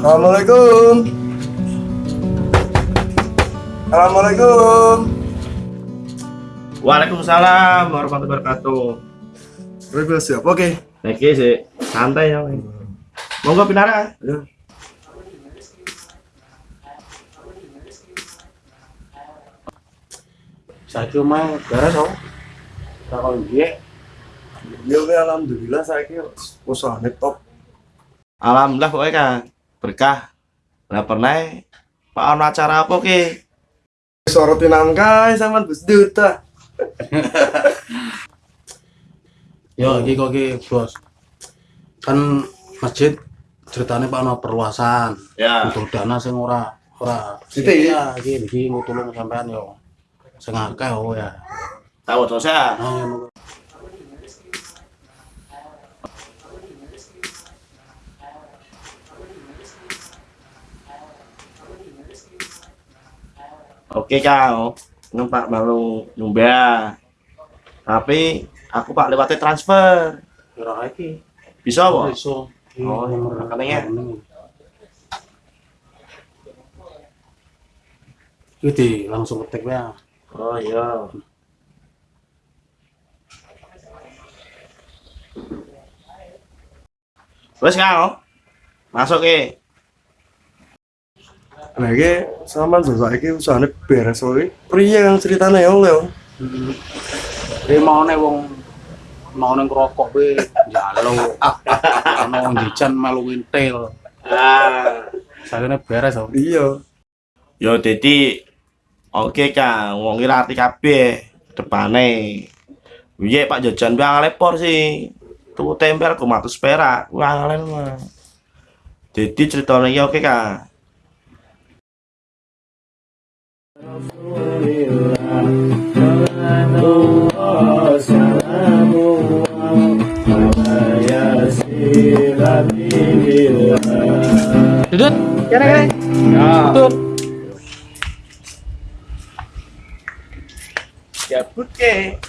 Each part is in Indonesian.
Assalamualaikum. Assalamualaikum. Waalaikumsalam warahmatullahi wabarakatuh. Rebe siap. Oke. Oke sih, santai ya. Monggo pinara. Ya. Saiki omae beres kok. Takon piye? Ya oke, alhamdulillah saiki usahane top. Alhamdulillah pokoknya kan berkah. Lah pernah Pak ono acara apa ki? Sorotin angkai sama Gus Duta. Yo iki kok Bos. Kan masjid ceritanya Pak ono perluasan. Ya. Butuh dana sing ora ora. Sithik, ya iki iki ngutulung sampean yo. Sing akeh oh ya. Tahu terus ya. Nah, Oke kau, numpak baru nyumbah. Tapi aku pak lewatnya transfer. Kira iki. Bisa apa? Iso. Oh, rekeningnya. Iki langsung ketik ya. Oh iya. Wes kau, masuk ke. Nah iki sama saiki usahane beres wae. Priye yang ceritane ya Leo? Ini mau nih wong mau nih ngerokok be jalo mau jajan melu wintel Ah. saya ini beres oh Iya. Yo jadi oke kang, wong kira arti kabeh depane. Piye Pak jajan bang lepor sih. Tuku tempel ku matus perak, ngalen mah. Jadi ceritanya iki oke kang. Dudut. Kira kira Dudut. Ke.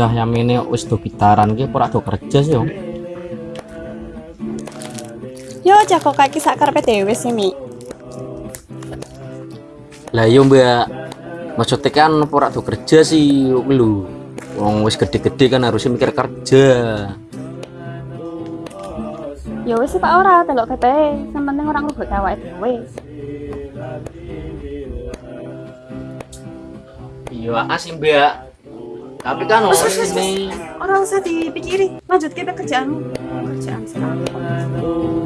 Cah yang ini wis do gitaran ki ora do kerja sih yo. Yo jago kaki sak karepe dhewe sih, Mi. Lah yo Mbak. Maksudnya kan ora do kerja sih lu. Wong wis gede-gede kan harusnya mikir kerja. Ya wis sih Pak ora telok kepe, sing penting ora ngrubut awake dhewe. Iya asih Mbak. Tapi kan wes, ini Ora usah dipikiri, lanjut ke kerjaanmu. Kerjaan sekarang.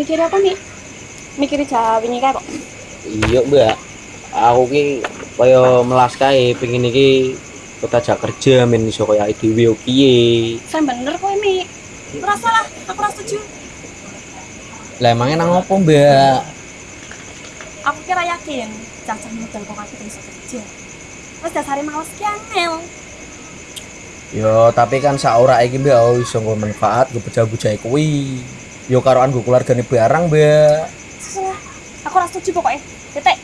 Mikir apa, Mi? Mikir Jawa ini kok. iya Mbak. Aku ki kaya melas kae pengen iki kota jak kerja men iso kaya dhewe piye. Saya bener kok, Mi. Ora salah, aku ora setuju. Lah emangnya nang opo Mbak? Aku kira yakin cacah modal kok aku bisa kerja. Wes dasare males ki angel. Yo tapi kan saora iki Mbak oh, iso nggo manfaat gue bejah-bejah kuwi. Yo karoan gue keluargane barang. Salah. Aku ora setuju pokoknya. Titik.